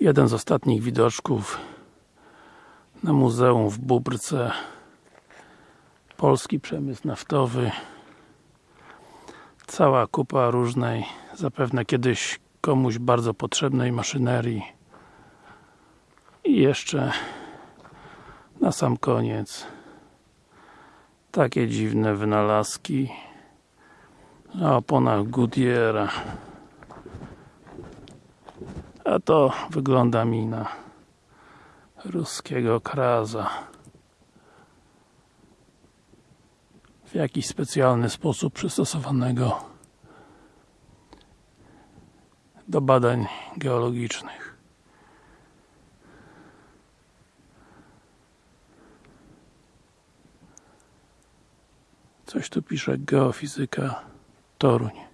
jeden z ostatnich widoczków na muzeum w Bubrce. Polski przemysł naftowy. Cała kupa różnej zapewne kiedyś komuś bardzo potrzebnej maszynerii. I jeszcze na sam koniec takie dziwne wynalazki na oponach Goodyeara a to wygląda mi na ruskiego kraza. W jakiś specjalny sposób przystosowanego do badań geologicznych. Coś tu pisze geofizyka Toruń